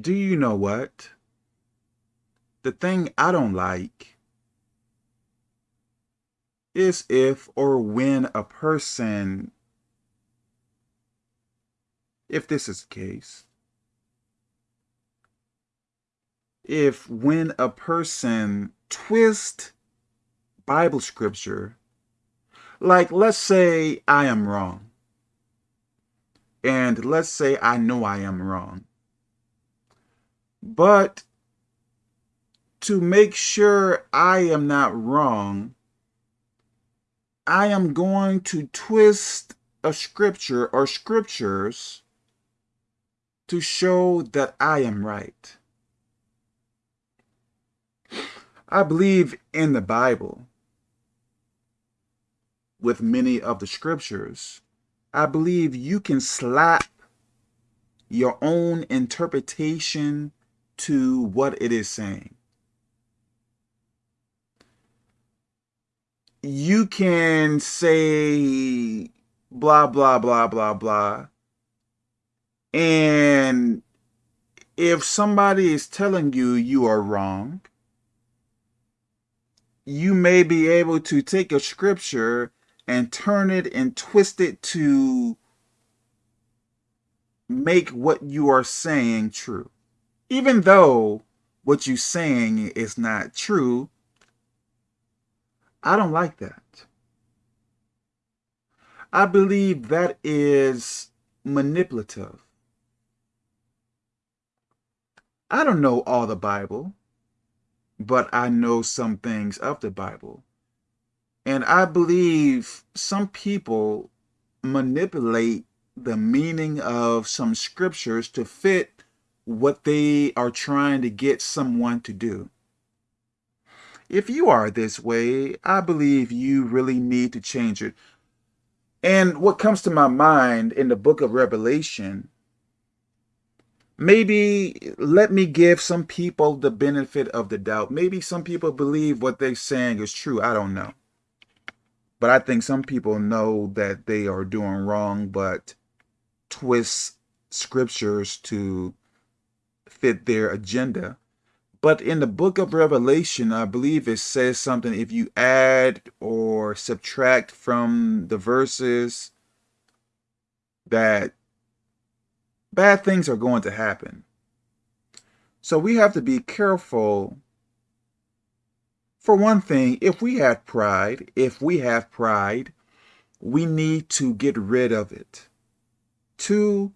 Do you know what? The thing I don't like is if or when a person, if this is the case, if when a person twist Bible scripture, like let's say I am wrong, and let's say I know I am wrong, but to make sure I am not wrong, I am going to twist a scripture or scriptures to show that I am right. I believe in the Bible with many of the scriptures. I believe you can slap your own interpretation to what it is saying. You can say blah, blah, blah, blah, blah. And if somebody is telling you you are wrong, you may be able to take a scripture and turn it and twist it to make what you are saying true. Even though what you're saying is not true, I don't like that. I believe that is manipulative. I don't know all the Bible but I know some things of the Bible. And I believe some people manipulate the meaning of some scriptures to fit what they are trying to get someone to do. If you are this way, I believe you really need to change it. And what comes to my mind in the book of Revelation maybe let me give some people the benefit of the doubt. Maybe some people believe what they're saying is true. I don't know. But I think some people know that they are doing wrong, but twist scriptures to fit their agenda. But in the book of Revelation, I believe it says something if you add or subtract from the verses that bad things are going to happen. So we have to be careful. For one thing, if we have pride, if we have pride, we need to get rid of it. Two,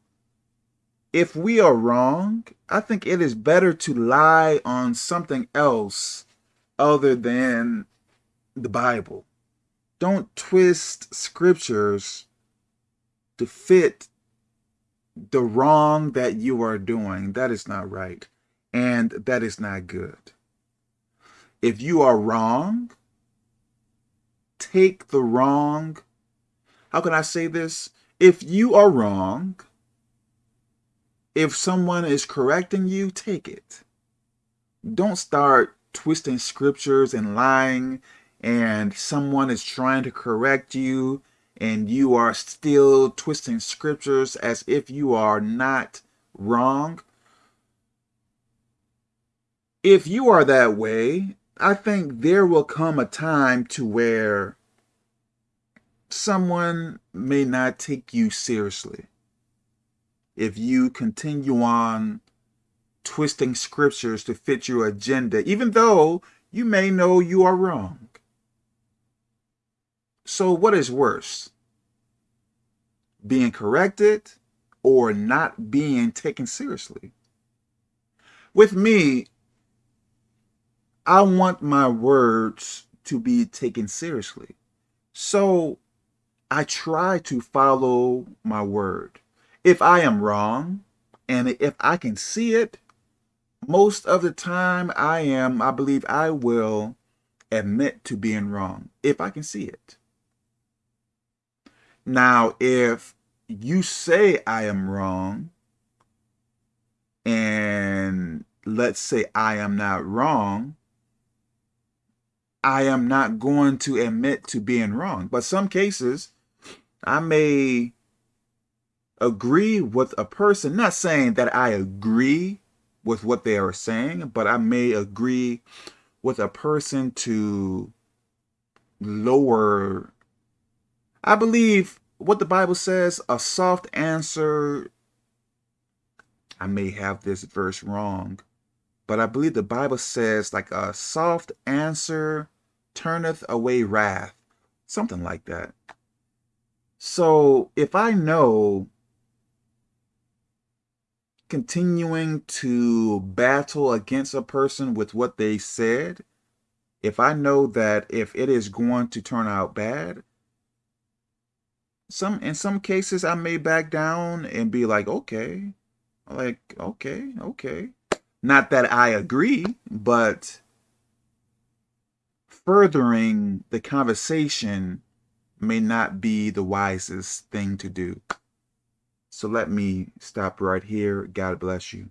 if we are wrong, I think it is better to lie on something else other than the Bible. Don't twist scriptures to fit the wrong that you are doing, that is not right. And that is not good. If you are wrong, take the wrong. How can I say this? If you are wrong, if someone is correcting you, take it. Don't start twisting scriptures and lying and someone is trying to correct you and you are still twisting scriptures as if you are not wrong. If you are that way, I think there will come a time to where someone may not take you seriously. If you continue on twisting scriptures to fit your agenda, even though you may know you are wrong. So what is worse? Being corrected or not being taken seriously? With me, I want my words to be taken seriously. So I try to follow my word. If I am wrong, and if I can see it, most of the time I am, I believe I will admit to being wrong, if I can see it. Now, if you say I am wrong, and let's say I am not wrong, I am not going to admit to being wrong. But some cases, I may agree with a person, not saying that I agree with what they are saying, but I may agree with a person to lower. I believe what the Bible says, a soft answer. I may have this verse wrong, but I believe the Bible says like a soft answer turneth away wrath, something like that. So if I know continuing to battle against a person with what they said, if I know that if it is going to turn out bad, some in some cases I may back down and be like, okay, like, okay, okay. Not that I agree, but furthering the conversation may not be the wisest thing to do. So let me stop right here. God bless you.